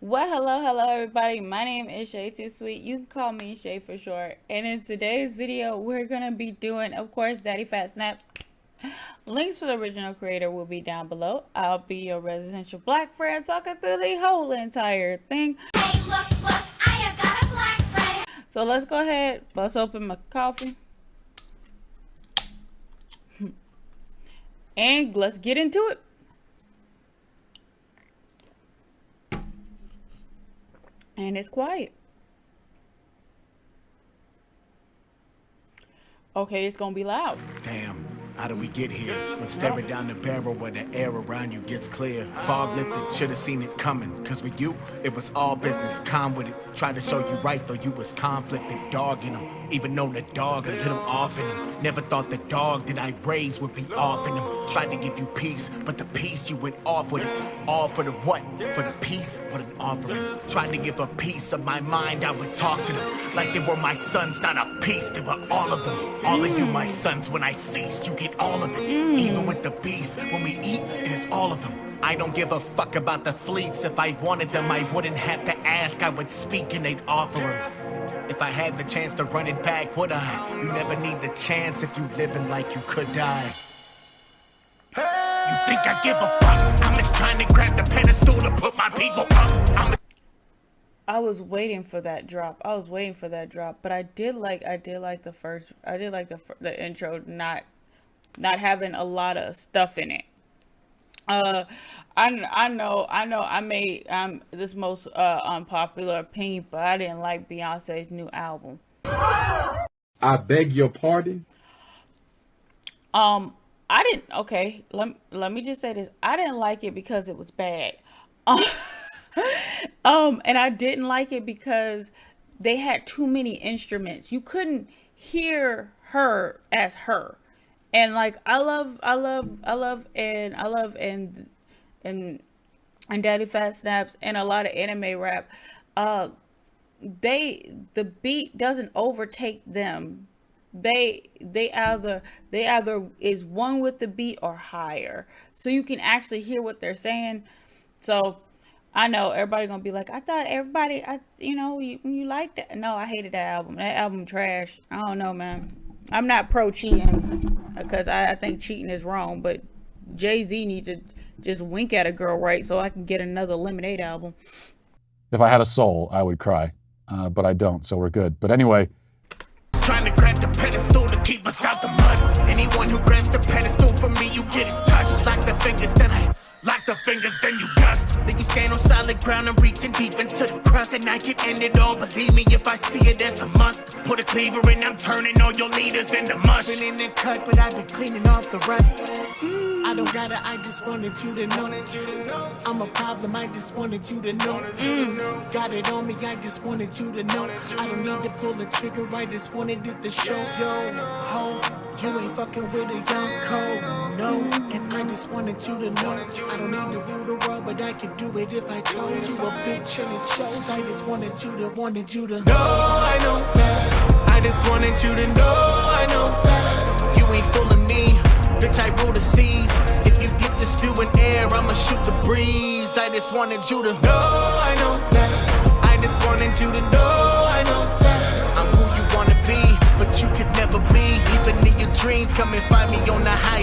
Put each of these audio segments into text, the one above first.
Well, hello, hello, everybody. My name is Shay Too Sweet. You can call me Shay for short. And in today's video, we're going to be doing, of course, Daddy Fat Snaps. Links for the original creator will be down below. I'll be your residential black friend talking through the whole entire thing. Hey, look, look, I have got a black friend. So let's go ahead, bust open my coffee. And let's get into it. And it's quiet. Okay, it's gonna be loud. Damn, how did we get here? When staring down the barrel where the air around you gets clear. Fog lifted, should have seen it coming. Cause with you, it was all business. Calm with it. Tried to show you right, though you was conflicted. Dogging them. Even though the dog a little off in him. Never thought the dog that I raised would be off in him. Tried to give you peace, but the peace you went off with it. All for the what? For the peace? What an offering. Tried to give a piece of my mind, I would talk to them. Like they were my sons, not a piece. They were all of them. All of you, my sons, when I feast, you get all of it. Even with the beast, when we eat, it is all of them. I don't give a fuck about the fleets. If I wanted them, I wouldn't have to ask. I would speak and they'd offer them. If I had the chance to run it back, would I? You never need the chance if you living like you could die. You think I give a fuck? I'm just trying to grab the pedestal to put my people up. I'm I was waiting for that drop. I was waiting for that drop, but I did like I did like the first I did like the the intro not not having a lot of stuff in it. Uh I I know I know I made um this most uh unpopular opinion, but I didn't like Beyonce's new album. I beg your pardon? Um I didn't okay, let let me just say this. I didn't like it because it was bad. um and I didn't like it because they had too many instruments. You couldn't hear her as her. And like I love I love I love and I love and and and Daddy Fat Snaps and a lot of anime rap. Uh they the beat doesn't overtake them. They they either they either is one with the beat or higher. So you can actually hear what they're saying. So I know everybody gonna be like, I thought everybody, I you know, you, you liked that. No, I hated that album. That album trash. I don't know, man. I'm not pro cheating because I, I think cheating is wrong, but Jay Z needs to just wink at a girl right so I can get another Lemonade album. If I had a soul, I would cry, uh, but I don't, so we're good. But anyway, Trying to us out the mud. Anyone who grabs the pedestal from me, you get it touched. Lock the fingers, then I lock the fingers, then you dust. Then you stand on solid ground I'm reaching deep into the crust. And I can end it all. Believe me, if I see it as a must. Put a cleaver in, I'm turning all your leaders into mush. Been in the cut, but I've been cleaning off the rust. Mm. I don't gotta, I just wanted you to know. I'm a problem, I just wanted you to know. Mm. Got it on me, I just wanted you to know. I don't need to pull the trigger, I just wanted it to show. Yo, ho, you ain't fucking with a young code. No, and I just wanted you to know. I don't need to rule the world, but I could do it if I told you a bitch and it shows. I just wanted you to, wanted you to know. I know that. I just wanted you to know. I know that. You ain't fooling me. Bitch, I rule the seas. If you get the spewing air, I'ma shoot the breeze. I just wanted you to know, I know that. I just wanted you to know, I know that. I'm who you wanna be, but you could never be. Even in your dreams, come and find me on the high.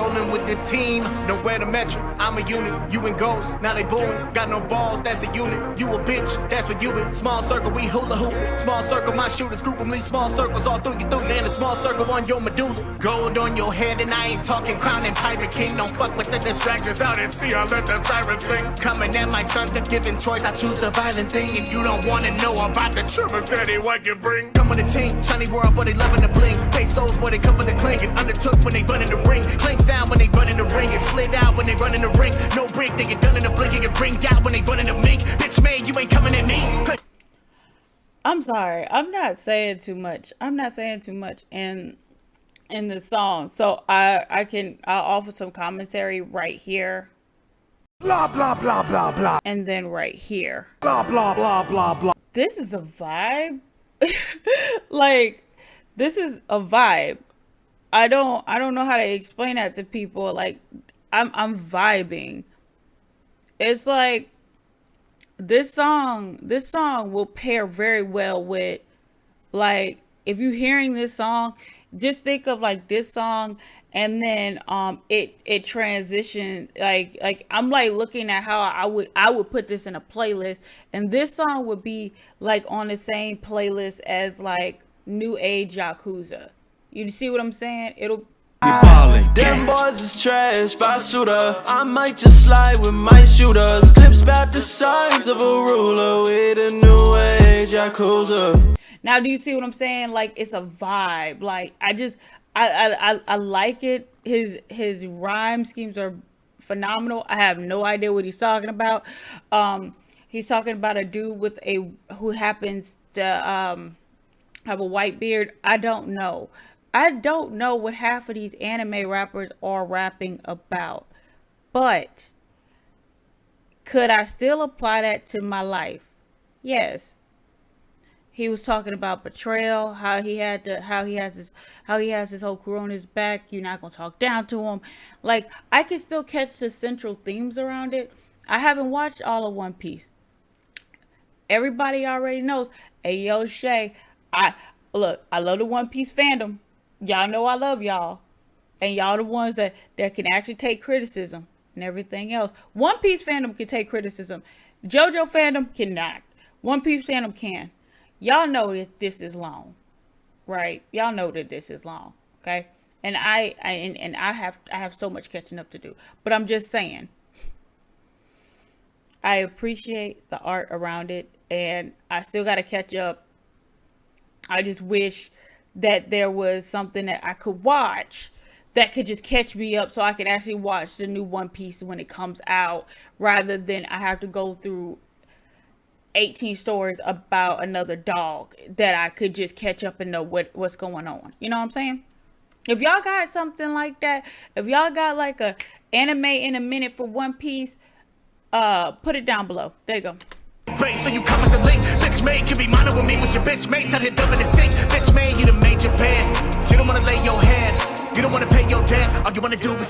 Rolling with the team, nowhere to measure. I'm a unit, you and ghosts, now they booing. Got no balls, that's a unit. You a bitch, that's what you is. Small circle, we hula hooping. Small circle, my shooters group them. Leave small circles all through you, through you. And a small circle on your medulla. Gold on your head, and I ain't talking crown and pirate king. Don't fuck with the distractions out and see. I let the sirens sing. Coming at my sons, if given choice, I choose the violent thing. If you don't wanna know about the tremors, daddy, what you bring? Come with a team, shiny world, but they loving the bling. Pesos, where they come for the cling. It undertook when they run in the ring. Clink sound when they run in the ring. It slid out when they run in the ring. No break, they get done in the blink. It get bring out when they run in the mink. Bitch, man, you ain't coming at me. I'm sorry. I'm not saying too much. I'm not saying too much in in the song. So I I can I'll offer some commentary right here Blah, blah, blah, blah, blah, and then right here. blah, blah, blah, blah, blah. This is a vibe. like this is a vibe. I don't I don't know how to explain that to people. Like I'm I'm vibing. It's like this song this song will pair very well with like if you're hearing this song just think of like this song and then um it it transitioned like like i'm like looking at how i would i would put this in a playlist and this song would be like on the same playlist as like new age yakuza you see what i'm saying it'll Them boys is trash, by shooter. I might just slide with my shooters. Clips about the size of a ruler with a new age Yakuza. Now, do you see what I'm saying? Like it's a vibe. Like I just, I, I, I, I like it. His his rhyme schemes are phenomenal. I have no idea what he's talking about. Um, he's talking about a dude with a who happens to um have a white beard. I don't know. I don't know what half of these anime rappers are rapping about, but could I still apply that to my life? Yes. He was talking about betrayal how he had to how he has his how he has his whole crew on his back. You're not gonna talk down to him. Like i can still catch the central themes around it. I haven't watched all of one piece. Everybody already knows. Hey yo shay i look i love the one piece fandom y'all know i love y'all and y'all the ones that that can actually take criticism and everything else one piece fandom can take criticism jojo fandom cannot one piece fandom can y'all know that this is long, right? Y'all know that this is long, okay? And I, I and, and I have I have so much catching up to do. But I'm just saying I appreciate the art around it and I still got to catch up. I just wish that there was something that I could watch that could just catch me up so I could actually watch the new One Piece when it comes out rather than I have to go through 18 stories about another dog that I could just catch up and know what what's going on. You know what I'm saying? If y'all got something like that, if y'all got like a anime in a minute for One Piece, uh, put it down below. There you go. So you come with the link. Bitch made be with me with your bitch mates here dumping the sink. Bitch made you the major band.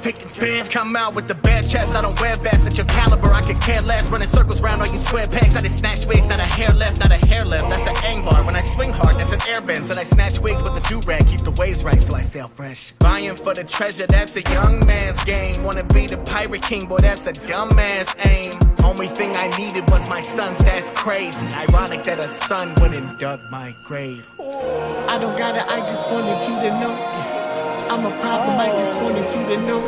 Take and stand. Come out with the bad chest. I don't wear vests at your caliber. I could care less. Running circles round all you square pegs. I just snatch wigs, not a hair left, not a hair left. That's an ang bar. When I swing hard, that's an air bend. Said I snatch wigs with the do rag. Keep the waves right, so I sail fresh. Buying for the treasure, that's a young man's game. Wanna be the pirate king, boy, that's a dumbass aim. Only thing I needed was my sons, that's crazy. Ironic that a son and dug my grave. I don't gotta, I just wanted you to know. I'm a problem, I just wanted you to know.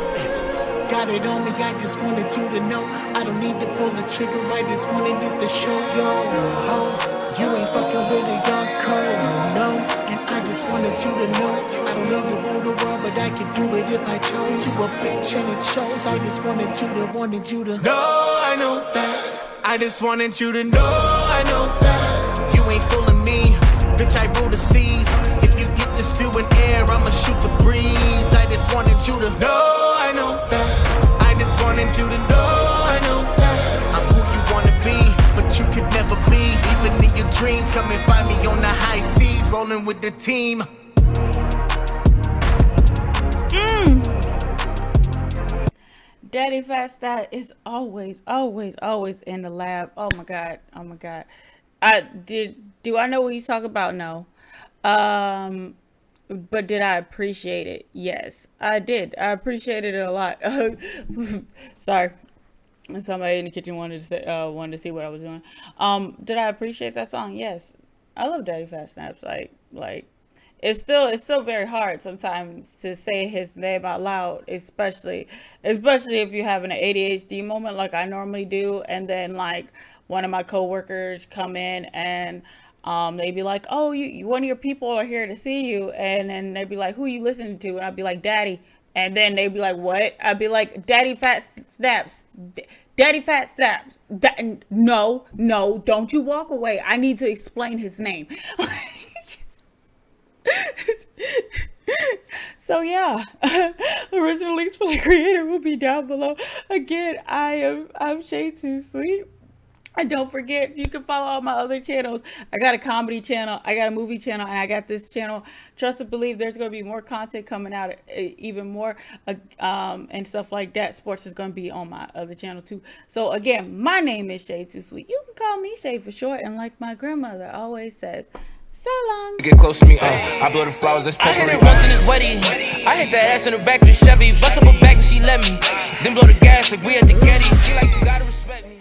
Got it on me, I just wanted you to know. I don't need to pull the trigger, I just wanted it to show yo. Ho, you ain't fucking with a young code, no. And I just wanted you to know. I don't need to rule the world, but I could do it if I chose. You a bitch and it shows. I just wanted you to, wanted you to. No, I know that. I just wanted you to know. I know that. You ain't fooling me, bitch. I rule with the team. Daddy Fat Snaps is always, always, always in the lab. Oh my god. Oh my god. I did do I know what he's talking about? No. Um but did I appreciate it? Yes, I did. I appreciated it a lot. Sorry. Somebody in the kitchen wanted to say, uh, wanted to see what I was doing. Um, did I appreciate that song? Yes. I love Daddy Fat Snaps. Like, like, it's still it's still very hard sometimes to say his name out loud, especially especially if you're having an ADHD moment like I normally do, and then like one of my coworkers come in and um, they'd be like, "Oh, you, you, one of your people are here to see you," and then they'd be like, "Who are you listening to?" And I'd be like, "Daddy," and then they'd be like, "What?" I'd be like, "Daddy Fat Snaps." Daddy Fat Snaps. Da- no, no, don't you walk away. I need to explain his name. so yeah, the original links for the creator will be down below. Again, I am I'm Shade Too Sweet. And don't forget, you can follow all my other channels. I got a comedy channel, I got a movie channel, and I got this channel. Trust and believe there's going to be more content coming out, eh, even more, uh, um, and stuff like that. Sports is going to be on my other channel too. So again, my name is Shade Too Sweet. You can call me Shay for short, and like my grandmother always says, so long. Get close to me, uh, I blow the flowers, that's perfect. I hit it once in his wedding. I hit that ass in the back of the Chevy. Bust up her back, she let me. Then blow the gas like we at the Getty. She like, you gotta respect me.